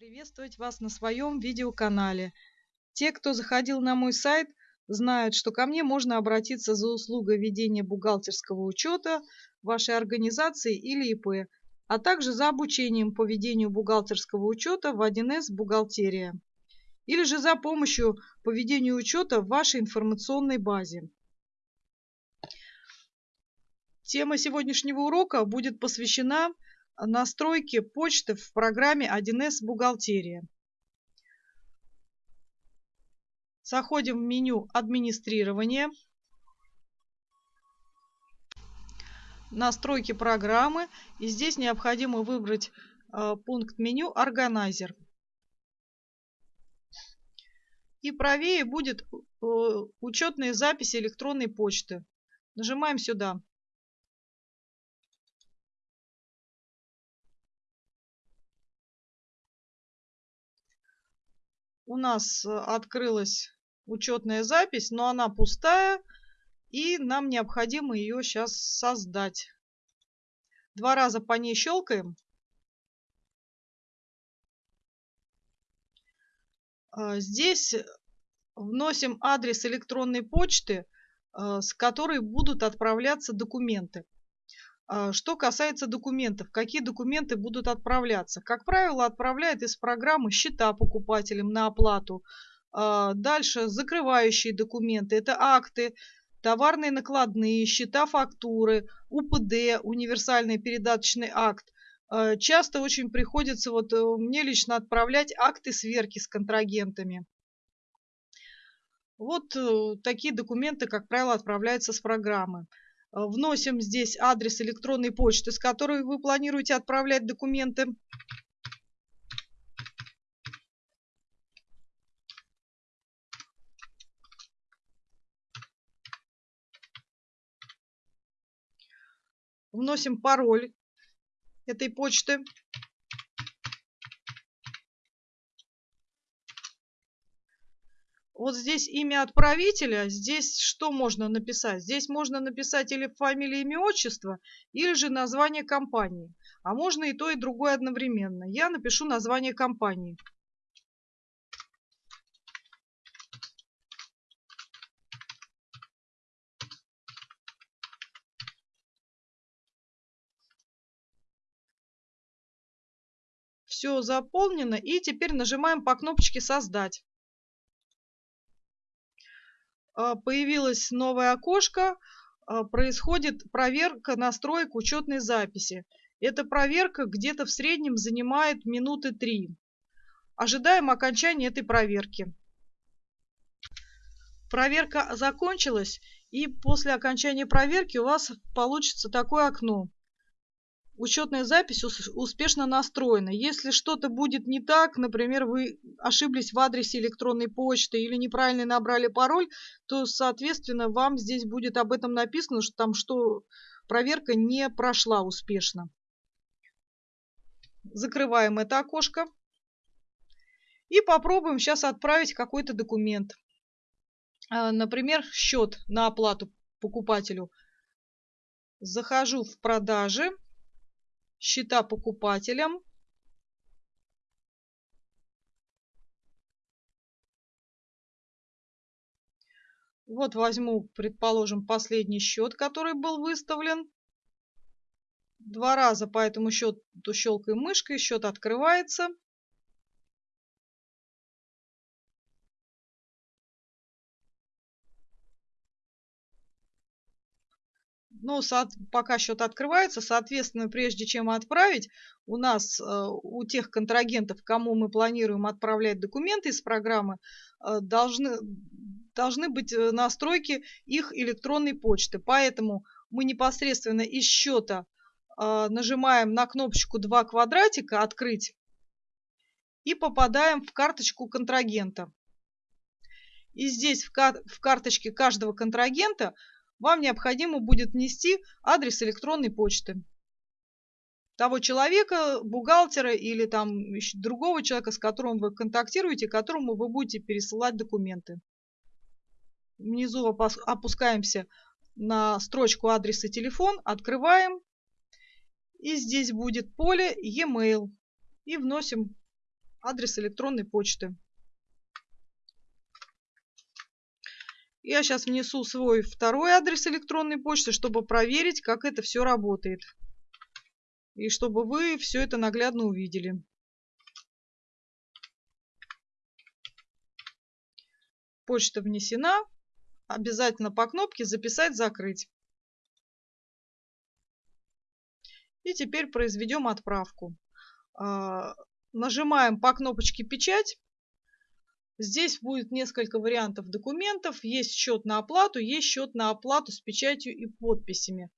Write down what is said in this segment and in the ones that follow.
приветствовать вас на своем видеоканале. Те, кто заходил на мой сайт, знают, что ко мне можно обратиться за услугой ведения бухгалтерского учета вашей организации или ИП, а также за обучением по ведению бухгалтерского учета в 1С «Бухгалтерия» или же за помощью по ведению учета в вашей информационной базе. Тема сегодняшнего урока будет посвящена настройки почты в программе 1С «Бухгалтерия». Заходим в меню «Администрирование», «Настройки программы» и здесь необходимо выбрать э, пункт меню «Органайзер». И правее будет э, учетные записи электронной почты. Нажимаем сюда. У нас э, открылась учетная запись, но она пустая, и нам необходимо ее сейчас создать. Два раза по ней щелкаем. А, здесь вносим адрес электронной почты, э, с которой будут отправляться документы. А, что касается документов, какие документы будут отправляться? Как правило, отправляют из программы счета покупателям на оплату. А, дальше закрывающие документы. Это акты, товарные накладные, счета фактуры, УПД, универсальный передаточный акт. А, часто очень приходится вот э, мне лично отправлять акты сверки с контрагентами. Вот э, такие документы, как правило, отправляются с программы. Э, вносим здесь адрес электронной почты, с которой вы планируете отправлять документы. Вносим пароль этой почты. Вот здесь имя отправителя, здесь что можно написать? Здесь можно написать или фамилия, имя, отчество, или же название компании. А можно и то, и другое одновременно. Я напишу название компании. Все заполнено. И теперь нажимаем по кнопочке «Создать». А, появилось новое окошко, а, происходит проверка настроек учетной записи. Эта проверка где-то в среднем занимает минуты три. Ожидаем окончания этой проверки. Проверка закончилась, и после окончания проверки у вас получится такое окно учетная запись успешно настроена. Если что-то будет не так, например, вы ошиблись в адресе электронной почты или неправильно набрали пароль, то, соответственно, вам здесь будет об этом написано, что там что проверка не прошла успешно. Закрываем это окошко. И попробуем сейчас отправить какой-то документ. А, например, счет на оплату покупателю. Захожу в продажи счета покупателям. Вот возьму, предположим, последний счет, который был выставлен. Два раза по этому счету щелкаем мышкой, счет открывается. Ну, пока счет открывается, соответственно, прежде чем отправить, у нас, э, у тех контрагентов, кому мы планируем отправлять документы из программы, э, должны, должны быть э, настройки их электронной почты. Поэтому мы непосредственно из счета нажимаем на кнопочку «Два квадратика» «Открыть» и попадаем в карточку контрагента. И здесь в, кар в карточке каждого контрагента вам необходимо будет внести адрес электронной почты того человека, бухгалтера или там другого человека, с которым вы контактируете, которому вы будете пересылать документы. Внизу опускаемся на строчку адрес и телефон, открываем, и здесь будет поле e-mail, и вносим адрес электронной почты. Я сейчас внесу свой второй адрес электронной почты, чтобы проверить, как это все работает. И чтобы вы все это наглядно увидели. Почта внесена. Обязательно по кнопке «Записать», «Закрыть». И теперь произведем отправку. А, нажимаем по кнопочке «Печать». Здесь будет несколько вариантов документов. Есть счет на оплату, есть счет на оплату с печатью и подписями.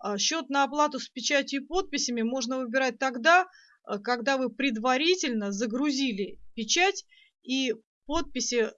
А, счет на оплату с печатью и подписями можно выбирать тогда, а, когда вы предварительно загрузили печать и подписи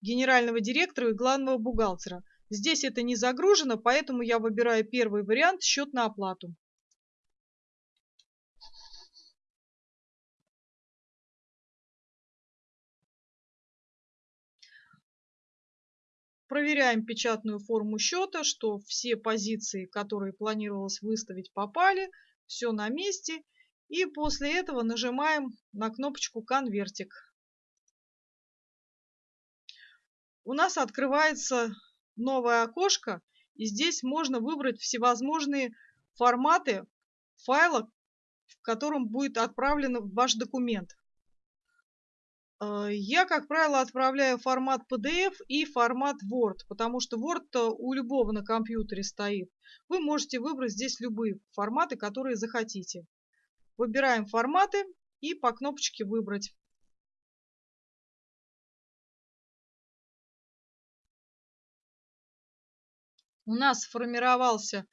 генерального директора и главного бухгалтера. Здесь это не загружено, поэтому я выбираю первый вариант – счет на оплату. Проверяем печатную форму счета, что все позиции, которые планировалось выставить, попали, все на месте. И после этого нажимаем на кнопочку «Конвертик». У нас открывается новое окошко, и здесь можно выбрать всевозможные форматы файла, в котором будет отправлен ваш документ. Э, я, как правило, отправляю формат PDF и формат Word, потому что Word у любого на компьютере стоит. Вы можете выбрать здесь любые форматы, которые захотите. Выбираем форматы и по кнопочке «Выбрать». У нас сформировался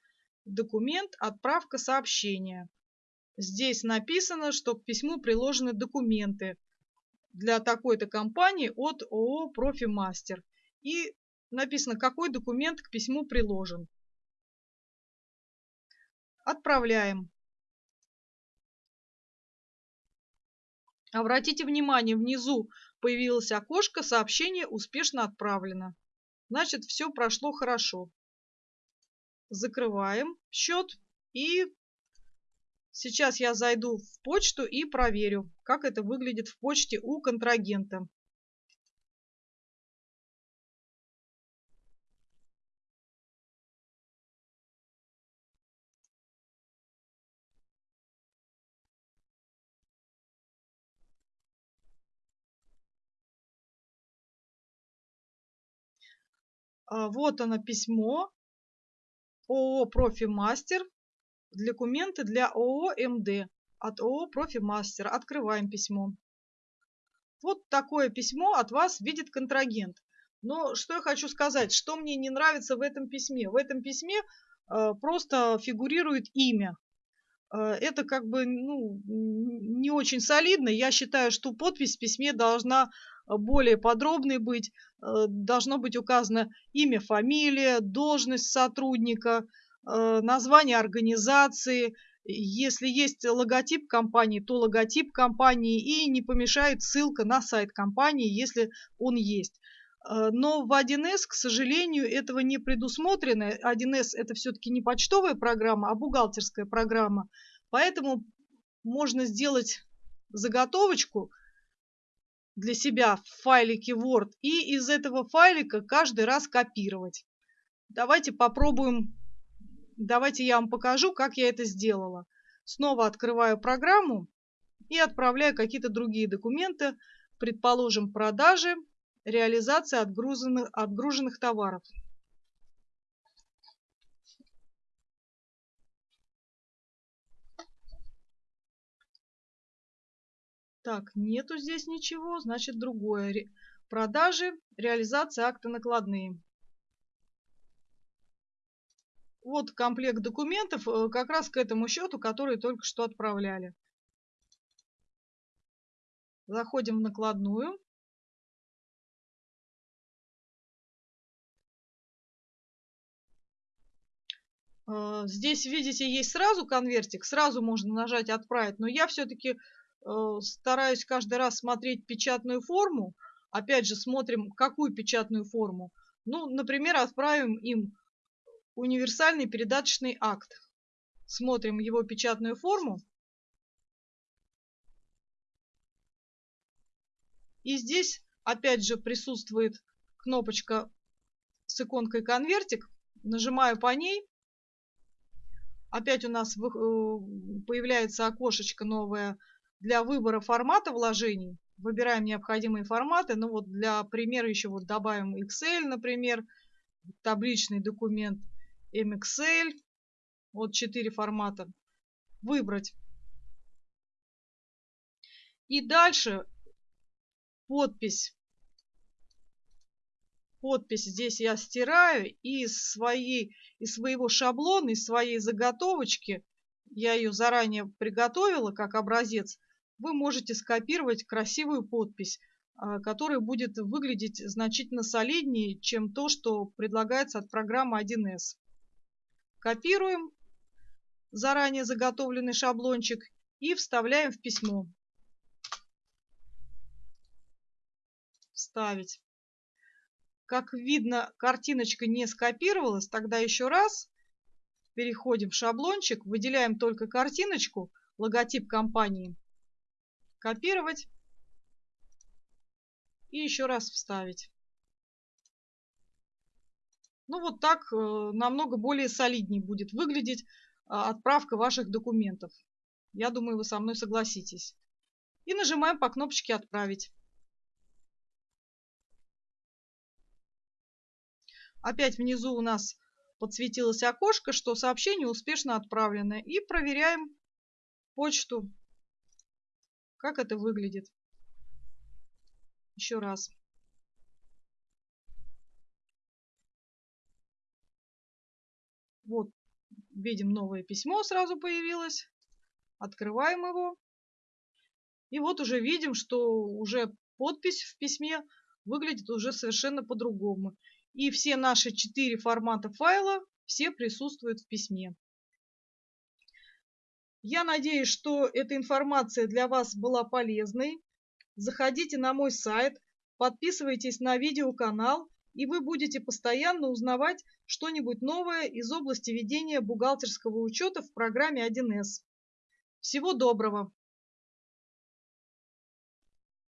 документ «Отправка сообщения». Здесь написано, что к письму приложены документы – для такой-то компании от ООО «Профимастер». И написано, какой документ к письму приложен. Отправляем. Обратите внимание, внизу появилось окошко «Сообщение успешно отправлено». Значит, все прошло хорошо. Закрываем счет и Сейчас я зайду в почту и проверю, как это выглядит в почте у контрагента. А, вот оно письмо. ООО «Профимастер» Документы для ООО МД от ООО «Профимастер». Открываем письмо. Вот такое письмо от вас видит контрагент. Но что я хочу сказать, что мне не нравится в этом письме? В этом письме э, просто фигурирует имя. Э, это как бы ну, не очень солидно. Я считаю, что подпись в письме должна более подробной быть. Э, должно быть указано имя, фамилия, должность сотрудника – Э, название организации, если есть логотип компании, то логотип компании и не помешает ссылка на сайт компании, если он есть. Э, но в 1С, к сожалению, этого не предусмотрено. 1С это все-таки не почтовая программа, а бухгалтерская программа. Поэтому можно сделать заготовочку для себя в файлике Word и из этого файлика каждый раз копировать. Давайте попробуем Давайте я вам покажу, как я это сделала. Снова открываю программу и отправляю какие-то другие документы, предположим, продажи, реализация отгруженных, отгруженных товаров. Так, нету здесь ничего, значит другое. Продажи, реализация акта накладные. Вот комплект документов э, как раз к этому счету, который только что отправляли. Заходим в накладную. Э, здесь, видите, есть сразу конвертик, сразу можно нажать «Отправить», но я все-таки э, стараюсь каждый раз смотреть печатную форму. Опять же, смотрим, какую печатную форму. Ну, например, отправим им универсальный передаточный акт. Смотрим его печатную форму. И здесь опять же присутствует кнопочка с иконкой конвертик. Нажимаю по ней. Опять у нас э, появляется окошечко новое для выбора формата вложений. Выбираем необходимые форматы. Ну вот для примера еще вот добавим Excel, например, табличный документ MXL. Вот четыре формата. Выбрать. И дальше подпись. Подпись здесь я стираю и из, своей, из своего шаблона, из своей заготовочки, я ее заранее приготовила как образец, вы можете скопировать красивую подпись, а, которая будет выглядеть значительно солиднее, чем то, что предлагается от программы 1С. Копируем заранее заготовленный шаблончик и вставляем в письмо. Вставить. Как видно, картиночка не скопировалась, тогда еще раз переходим в шаблончик, выделяем только картиночку, логотип компании, копировать и еще раз вставить. Ну вот так э, намного более солиднее будет выглядеть э, отправка ваших документов. Я думаю, вы со мной согласитесь. И нажимаем по кнопочке «Отправить». Опять внизу у нас подсветилось окошко, что сообщение успешно отправлено. И проверяем почту, как это выглядит. Еще раз. Видим новое письмо сразу появилось. Открываем его. И вот уже видим, что уже подпись в письме выглядит уже совершенно по-другому. И все наши четыре формата файла, все присутствуют в письме. Я надеюсь, что эта информация для вас была полезной. Заходите на мой сайт, подписывайтесь на видеоканал, и вы будете постоянно узнавать что-нибудь новое из области ведения бухгалтерского учета в программе 1С. Всего доброго!